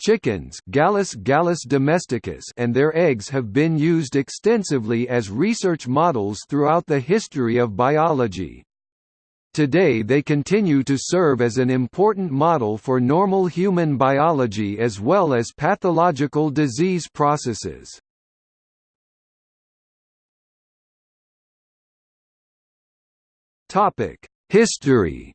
Chickens Gallus gallus domesticus and their eggs have been used extensively as research models throughout the history of biology. Today they continue to serve as an important model for normal human biology as well as pathological disease processes. History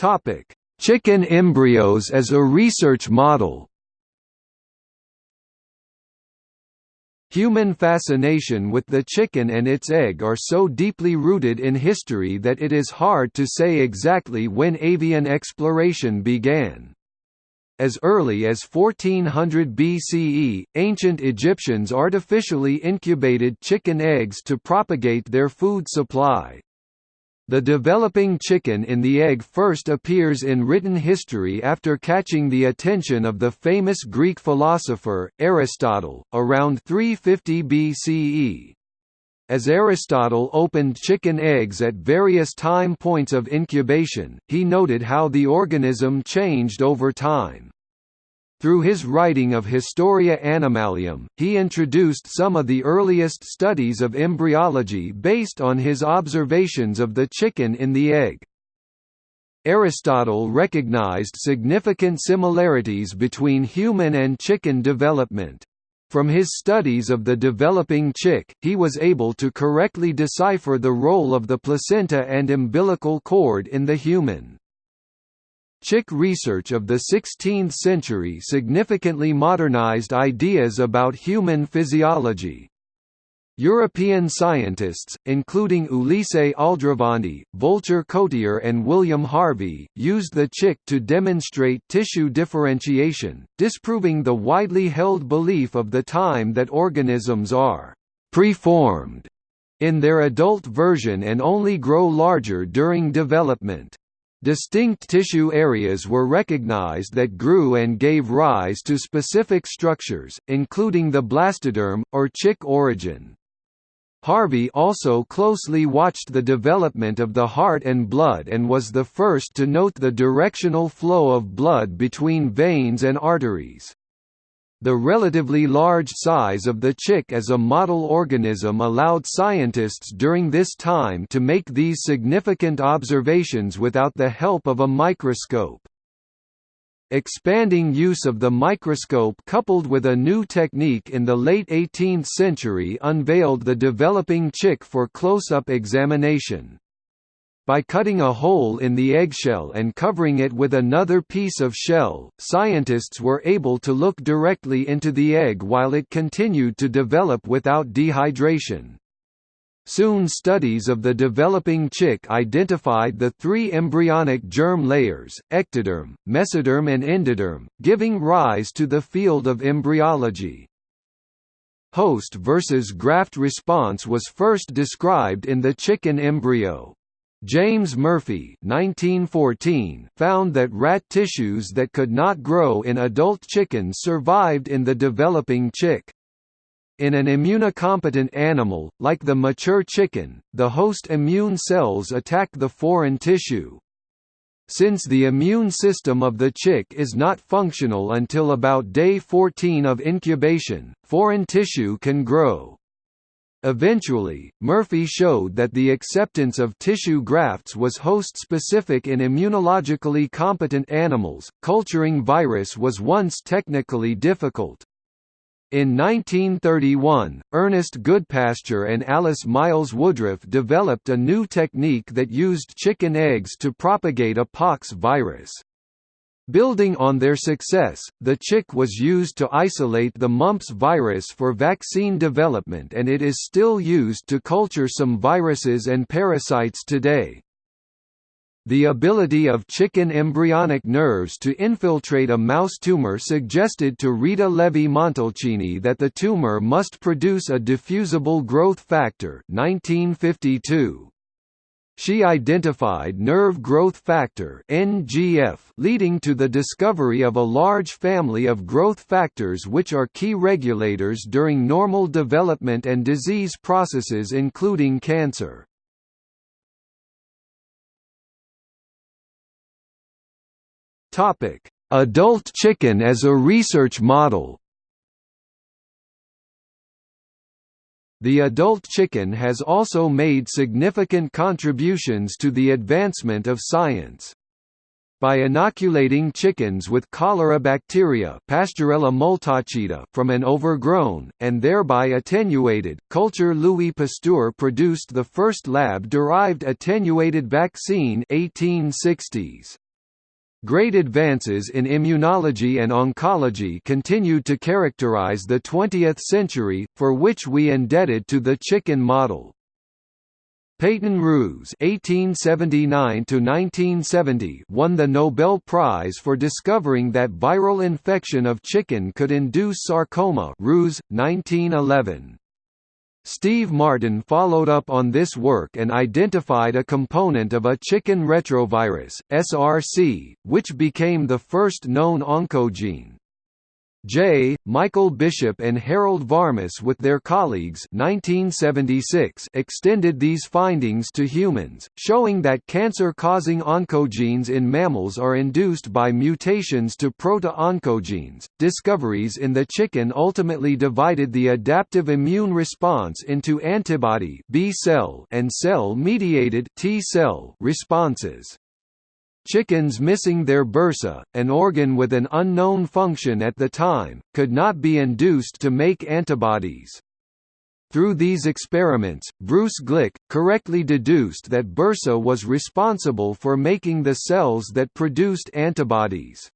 Topic: Chicken embryos as a research model. Human fascination with the chicken and its egg are so deeply rooted in history that it is hard to say exactly when avian exploration began. As early as 1400 BCE, ancient Egyptians artificially incubated chicken eggs to propagate their food supply. The developing chicken in the egg first appears in written history after catching the attention of the famous Greek philosopher, Aristotle, around 350 BCE. As Aristotle opened chicken eggs at various time points of incubation, he noted how the organism changed over time. Through his writing of Historia Animalium, he introduced some of the earliest studies of embryology based on his observations of the chicken in the egg. Aristotle recognized significant similarities between human and chicken development. From his studies of the developing chick, he was able to correctly decipher the role of the placenta and umbilical cord in the human. Chick research of the 16th century significantly modernized ideas about human physiology. European scientists, including Ulisse Aldrovandi, Volcher Coiter and William Harvey, used the chick to demonstrate tissue differentiation, disproving the widely held belief of the time that organisms are «preformed» in their adult version and only grow larger during development. Distinct tissue areas were recognized that grew and gave rise to specific structures, including the blastoderm, or chick origin. Harvey also closely watched the development of the heart and blood and was the first to note the directional flow of blood between veins and arteries. The relatively large size of the chick as a model organism allowed scientists during this time to make these significant observations without the help of a microscope. Expanding use of the microscope coupled with a new technique in the late 18th century unveiled the developing chick for close-up examination. By cutting a hole in the eggshell and covering it with another piece of shell, scientists were able to look directly into the egg while it continued to develop without dehydration. Soon studies of the developing chick identified the three embryonic germ layers, ectoderm, mesoderm and endoderm, giving rise to the field of embryology. Host versus graft response was first described in the chicken embryo. James Murphy 1914 found that rat tissues that could not grow in adult chickens survived in the developing chick. In an immunocompetent animal, like the mature chicken, the host immune cells attack the foreign tissue. Since the immune system of the chick is not functional until about day 14 of incubation, foreign tissue can grow. Eventually, Murphy showed that the acceptance of tissue grafts was host-specific in immunologically competent animals. Culturing virus was once technically difficult. In 1931, Ernest Goodpasture and Alice Miles Woodruff developed a new technique that used chicken eggs to propagate a pox virus. Building on their success, the chick was used to isolate the mumps virus for vaccine development and it is still used to culture some viruses and parasites today. The ability of chicken embryonic nerves to infiltrate a mouse tumor suggested to Rita Levi-Montalcini that the tumor must produce a diffusible growth factor 1952. She identified nerve growth factor (NGF) leading to the discovery of a large family of growth factors which are key regulators during normal development and disease processes including cancer. Topic: Adult chicken as a research model. The adult chicken has also made significant contributions to the advancement of science. By inoculating chickens with cholera bacteria from an overgrown, and thereby attenuated, culture Louis Pasteur produced the first lab-derived attenuated vaccine 1860s. Great advances in immunology and oncology continued to characterize the 20th century, for which we indebted to the chicken model. Peyton Rous (1879–1970) won the Nobel Prize for discovering that viral infection of chicken could induce sarcoma. Rous, 1911. Steve Martin followed up on this work and identified a component of a chicken retrovirus, SRC, which became the first known oncogene. J. Michael Bishop and Harold Varmus with their colleagues 1976 extended these findings to humans, showing that cancer-causing oncogenes in mammals are induced by mutations to proto-oncogenes. Discoveries in the chicken ultimately divided the adaptive immune response into antibody B cell and cell-mediated T cell responses. Chickens missing their bursa, an organ with an unknown function at the time, could not be induced to make antibodies. Through these experiments, Bruce Glick, correctly deduced that bursa was responsible for making the cells that produced antibodies.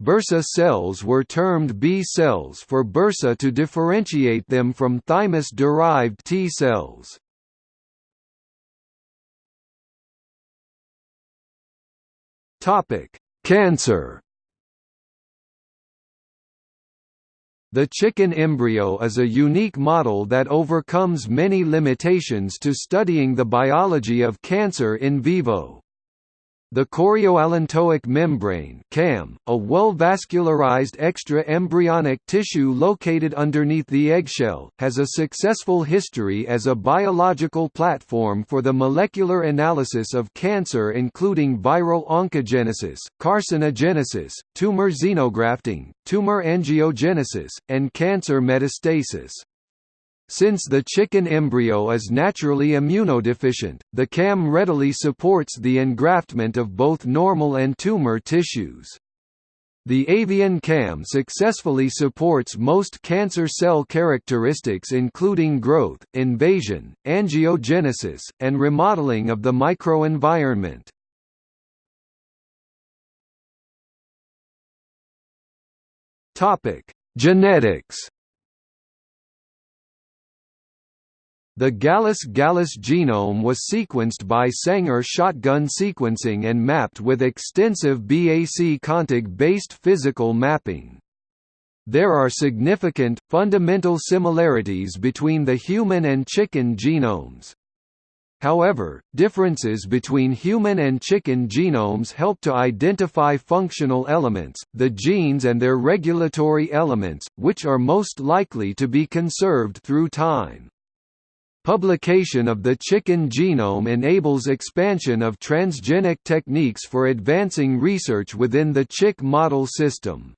Bursa cells were termed B cells for bursa to differentiate them from thymus-derived T cells. Topic: Cancer. The chicken embryo is a unique model that overcomes many limitations to studying the biology of cancer in vivo. The chorioallantoic membrane (CAM), a well-vascularized extra-embryonic tissue located underneath the eggshell, has a successful history as a biological platform for the molecular analysis of cancer including viral oncogenesis, carcinogenesis, tumor xenografting, tumor angiogenesis, and cancer metastasis. Since the chicken embryo is naturally immunodeficient, the CAM readily supports the engraftment of both normal and tumor tissues. The avian CAM successfully supports most cancer cell characteristics including growth, invasion, angiogenesis, and remodeling of the microenvironment. Genetics The Gallus Gallus genome was sequenced by Sanger shotgun sequencing and mapped with extensive BAC contig-based physical mapping. There are significant, fundamental similarities between the human and chicken genomes. However, differences between human and chicken genomes help to identify functional elements, the genes and their regulatory elements, which are most likely to be conserved through time. Publication of the chicken genome enables expansion of transgenic techniques for advancing research within the chick model system.